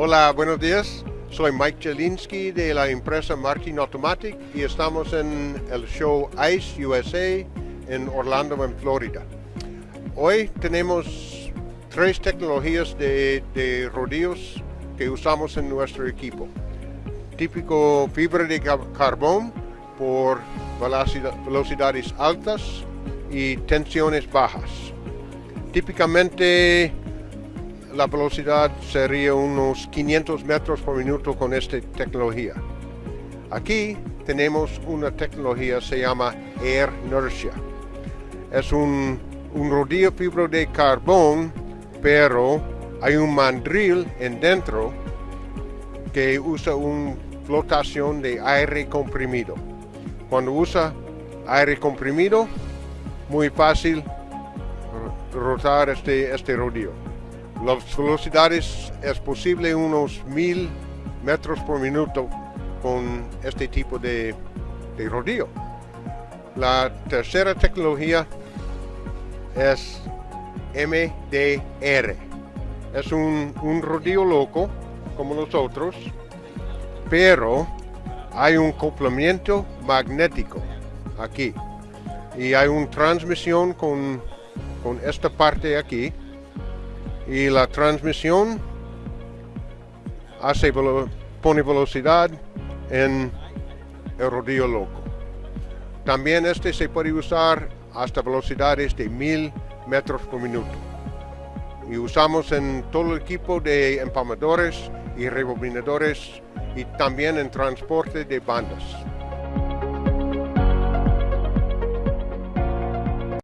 Hola, buenos días. Soy Mike Jelinski de la empresa Martin Automatic y estamos en el show ICE USA en Orlando, en Florida. Hoy tenemos tres tecnologías de, de rodeos que usamos en nuestro equipo. Típico fibra de carbón por velocidades altas y tensiones bajas. Típicamente la velocidad sería unos 500 metros por minuto con esta tecnología. Aquí tenemos una tecnología se llama Air Inertia. Es un, un rodillo fibra de carbón, pero hay un mandril en dentro que usa una flotación de aire comprimido. Cuando usa aire comprimido, muy fácil rotar este, este rodillo. Las velocidades es posible unos mil metros por minuto con este tipo de, de rodillo. La tercera tecnología es MDR. Es un, un rodillo loco como los otros, pero hay un complemento magnético aquí y hay una transmisión con, con esta parte aquí y la transmisión hace pone velocidad en el rodillo loco. También este se puede usar hasta velocidades de mil metros por minuto. Y usamos en todo el equipo de empalmadores y rebobinadores y también en transporte de bandas.